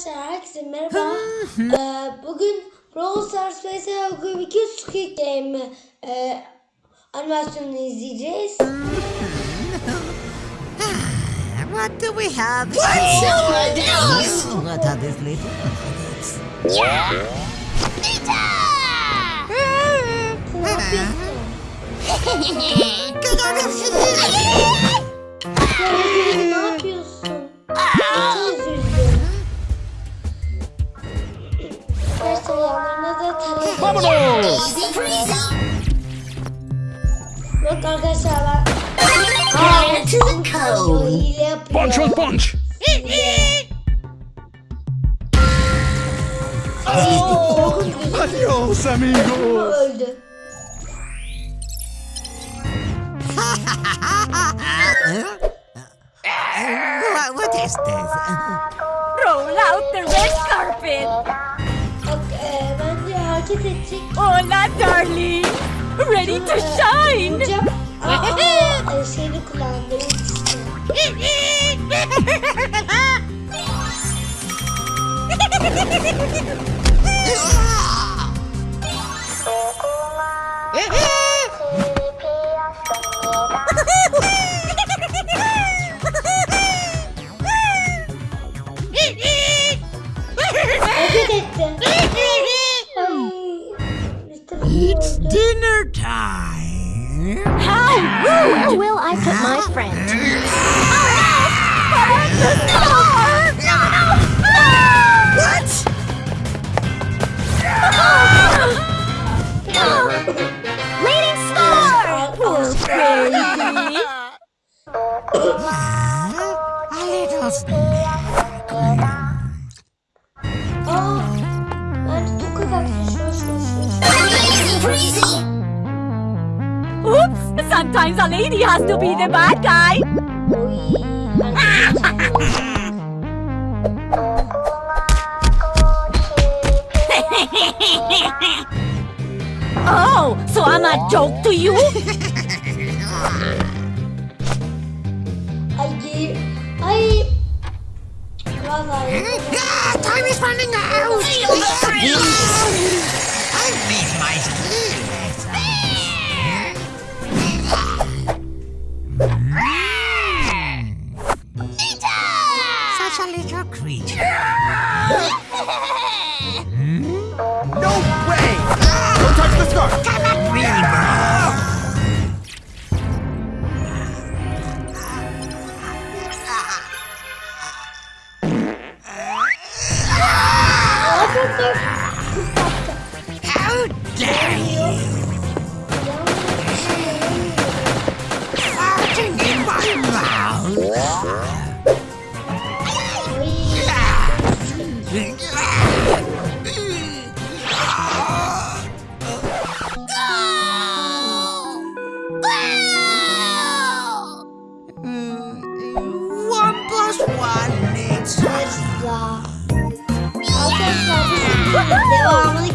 Arkadaşlar herkese merhaba. Ee, bugün Brawl Stars vs. 2 Squid Game e, animasyonunu izleyeceğiz. What do we have? What's your deals? What are these little nuggets? Ne yapıyorsun? Ogre, Easy breezy. Yok arkadaşlar ben Get to the o code. hile yapıyor. Punch was punch! Hile. Çok. Adios, amigos! öldü. What, what is this? Roll out the red carpet. Hola, oh, darling. Ready to shine. Aa, şeyini kullandı. Hareket etti. Ay, Mr. It's dinner time. How rude. Where will I put my friend? Oh, what? Leading score! Poor baby. A little snack. Sometimes a lady has to be the bad guy. Oy, hareket ediyor. Oh, so I'm a joke to you? Ay geri. Ay. Vallahi. Ah, time is running out. Scarf! Come at me, bro. How dare you? My. One plus one. Needs Arkadaşlar. Arkadaşlar bu devamını